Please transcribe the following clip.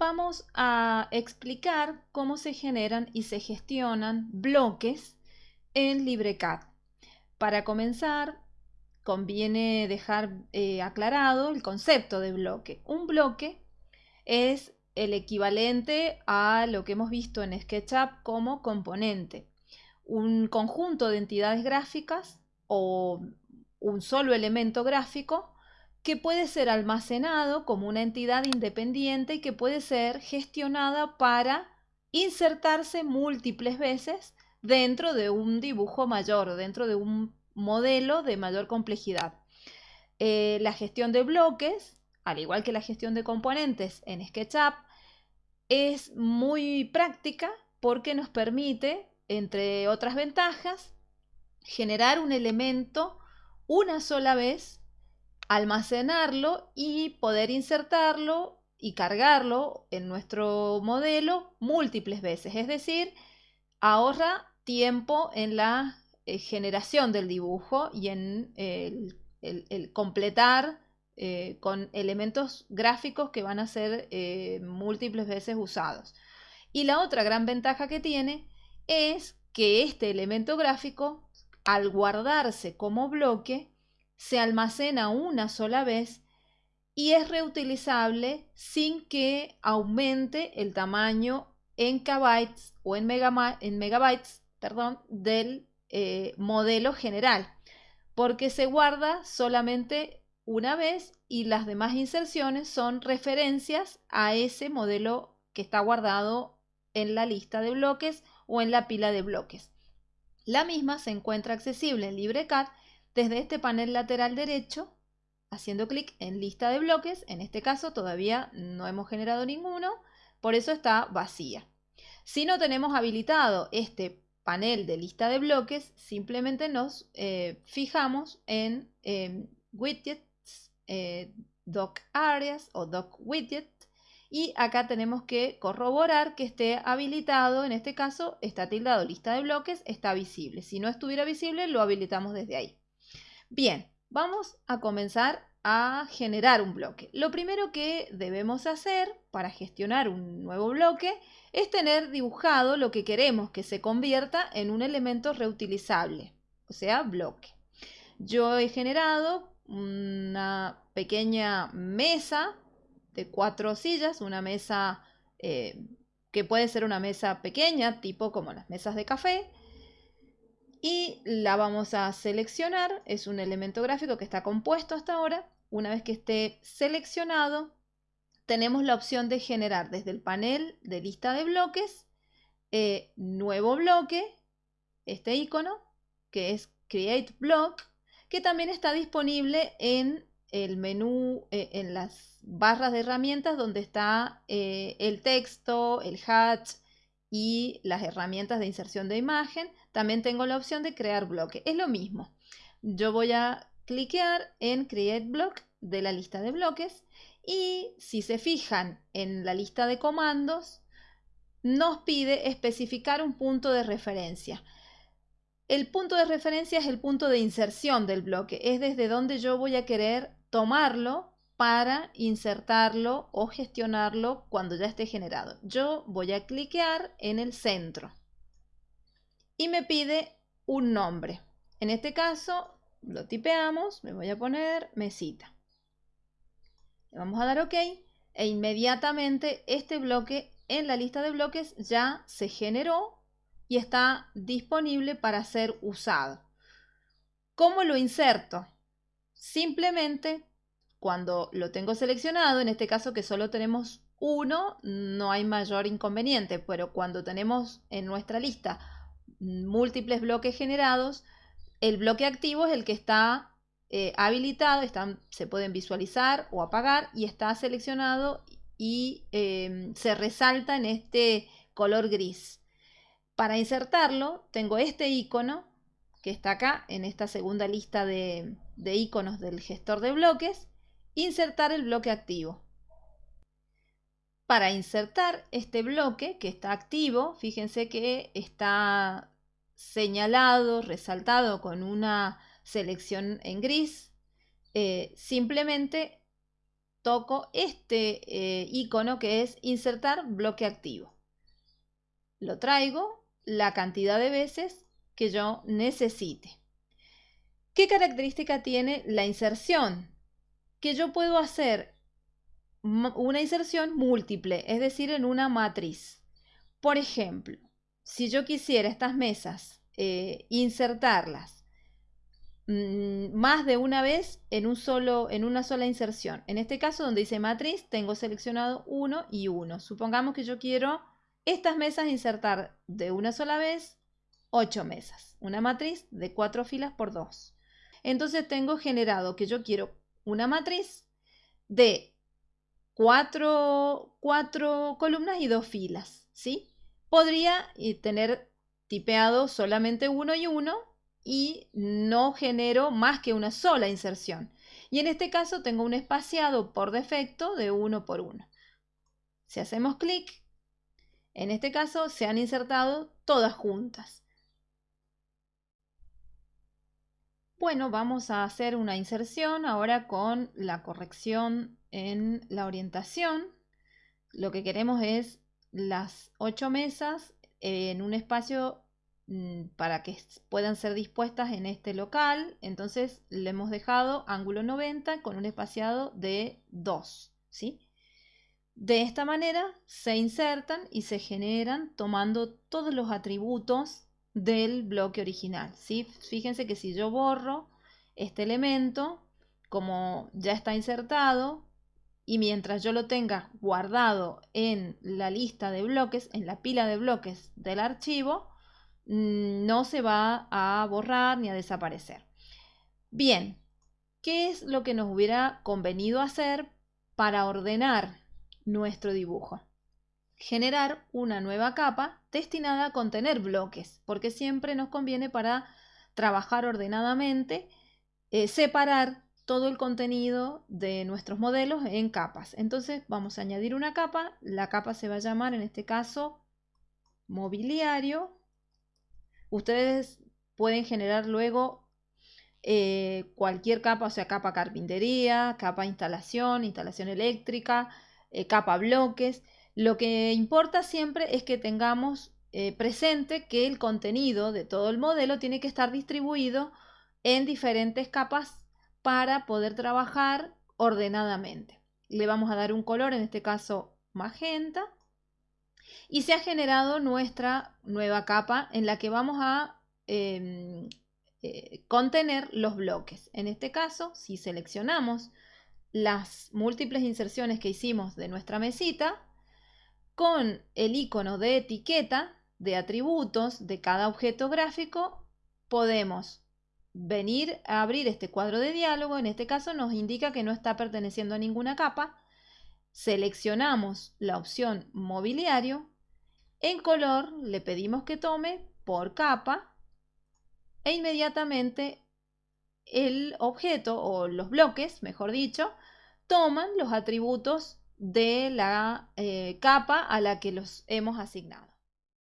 vamos a explicar cómo se generan y se gestionan bloques en LibreCAD. Para comenzar, conviene dejar eh, aclarado el concepto de bloque. Un bloque es el equivalente a lo que hemos visto en SketchUp como componente. Un conjunto de entidades gráficas o un solo elemento gráfico que puede ser almacenado como una entidad independiente y que puede ser gestionada para insertarse múltiples veces dentro de un dibujo mayor, dentro de un modelo de mayor complejidad. Eh, la gestión de bloques, al igual que la gestión de componentes en SketchUp, es muy práctica porque nos permite, entre otras ventajas, generar un elemento una sola vez almacenarlo y poder insertarlo y cargarlo en nuestro modelo múltiples veces. Es decir, ahorra tiempo en la eh, generación del dibujo y en el, completar eh, con elementos gráficos que van a ser eh, múltiples veces usados. Y la otra gran ventaja que tiene es que este elemento gráfico, al guardarse como bloque, se almacena una sola vez y es reutilizable sin que aumente el tamaño en kbytes o en, megabytes del eh, modelo general, porque se guarda solamente una vez y las demás inserciones son referencias a ese modelo que está guardado en la lista de bloques o en la pila de bloques. La misma se encuentra accesible en LibreCAD desde este panel lateral derecho, haciendo clic en lista de bloques, en este caso todavía no hemos generado ninguno, por eso está vacía. Si no tenemos habilitado este panel de lista de bloques, simplemente nos eh, fijamos en em, widgets, eh, doc areas o doc widget y acá tenemos que corroborar que esté habilitado, en este caso está tildado lista de bloques, está visible. Si no estuviera visible, lo habilitamos desde ahí. Bien, vamos a comenzar a generar un bloque. Lo primero que debemos hacer para gestionar un nuevo bloque es tener dibujado lo que queremos que se convierta en un elemento reutilizable, o sea, bloque. Yo he generado una pequeña mesa de cuatro sillas, una mesa eh, que puede ser una mesa pequeña, tipo como las mesas de café, y la vamos a seleccionar. Es un elemento gráfico que está compuesto hasta ahora. Una vez que esté seleccionado, tenemos la opción de generar desde el panel de lista de bloques, eh, nuevo bloque, este icono, que es Create Block, que también está disponible en el menú, eh, en las barras de herramientas donde está eh, el texto, el hatch y las herramientas de inserción de imagen. También tengo la opción de crear bloque. Es lo mismo. Yo voy a cliquear en Create Block de la lista de bloques y si se fijan en la lista de comandos, nos pide especificar un punto de referencia. El punto de referencia es el punto de inserción del bloque, es desde donde yo voy a querer tomarlo para insertarlo o gestionarlo cuando ya esté generado. Yo voy a cliquear en el centro y me pide un nombre. En este caso lo tipeamos, me voy a poner mesita. Le vamos a dar OK e inmediatamente este bloque en la lista de bloques ya se generó y está disponible para ser usado. ¿Cómo lo inserto? Simplemente cuando lo tengo seleccionado, en este caso que solo tenemos uno, no hay mayor inconveniente, pero cuando tenemos en nuestra lista múltiples bloques generados, el bloque activo es el que está eh, habilitado, están, se pueden visualizar o apagar y está seleccionado y em, se resalta en este color gris. Para insertarlo tengo este icono que está acá en esta segunda lista de, de iconos del gestor de bloques, insertar el bloque activo. Para insertar este bloque que está activo, fíjense que está señalado, resaltado con una selección en gris. Eh, simplemente toco este eh, icono que es insertar bloque activo. Lo traigo la cantidad de veces que yo necesite. ¿Qué característica tiene la inserción? Que yo puedo hacer una inserción múltiple, es decir, en una matriz. Por ejemplo, si yo quisiera estas mesas eh, insertarlas mm, más de una vez en, un solo, en una sola inserción. En este caso, donde dice matriz, tengo seleccionado uno y uno. Supongamos que yo quiero estas mesas insertar de una sola vez ocho mesas. Una matriz de cuatro filas por dos. Entonces tengo generado que yo quiero una matriz de cuatro, cuatro columnas y dos filas, ¿sí? Podría eh, tener tipeado solamente uno y uno y no genero más que una sola inserción. Y en este caso tengo un espaciado por defecto de uno por uno. Si hacemos clic, en este caso se han insertado todas juntas. Bueno, vamos a hacer una inserción ahora con la corrección en la orientación. Lo que queremos es las ocho mesas en un espacio mm, para que puedan ser dispuestas en este local. Entonces le hemos dejado ángulo 90 con un espaciado de 2. ¿sí? De esta manera se insertan y se generan tomando todos los atributos del bloque original. ¿sí? Fíjense que si yo borro este elemento, como ya está insertado, y mientras yo lo tenga guardado en la lista de bloques, en la pila de bloques del archivo, mm, no se va a borrar ni a desaparecer. Bien, ¿qué es lo que nos hubiera convenido hacer para ordenar nuestro dibujo? generar una nueva capa destinada a contener bloques, porque siempre nos conviene para trabajar ordenadamente, eh, separar todo el contenido de nuestros modelos en capas. Entonces vamos a añadir una capa, la capa se va a llamar en este caso mobiliario. Ustedes pueden generar luego eh, cualquier capa, o sea, capa carpintería, capa instalación, instalación eléctrica, eh, capa bloques. Lo que importa siempre es que tengamos eh, presente que el contenido de todo el modelo tiene que estar distribuido en diferentes capas para poder trabajar ordenadamente. Le vamos a dar un color, en este caso magenta, y se ha generado nuestra nueva capa en la que vamos a em, eh, contener los bloques. En este caso, si seleccionamos las múltiples inserciones que hicimos de nuestra mesita, con el icono de etiqueta de atributos de cada objeto gráfico podemos venir a abrir este cuadro de diálogo. En este caso nos indica que no está perteneciendo a ninguna capa. Seleccionamos la opción mobiliario. En color le pedimos que tome por capa e inmediatamente el objeto o los bloques, mejor dicho, toman los atributos de la eh, capa a la que los hemos asignado.